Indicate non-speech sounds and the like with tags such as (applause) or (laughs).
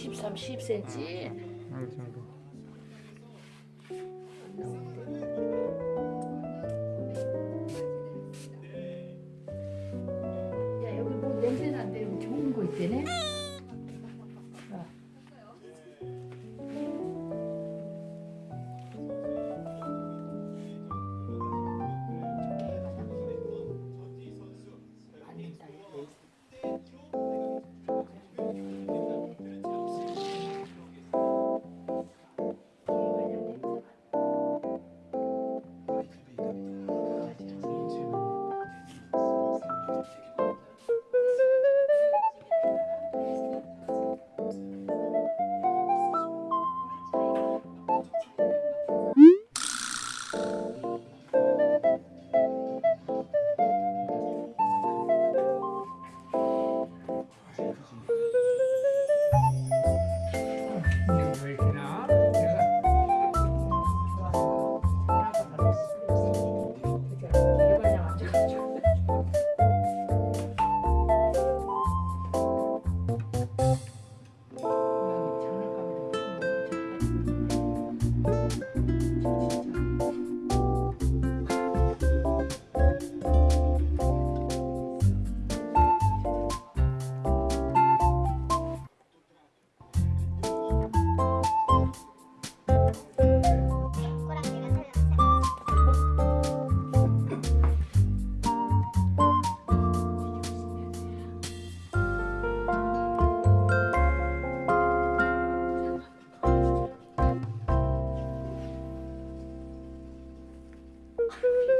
13, 10cm 음, 정도. 야 여기 뭐 냄새 난데 좋은 거 있대네. 어. 아. Ooh. (laughs)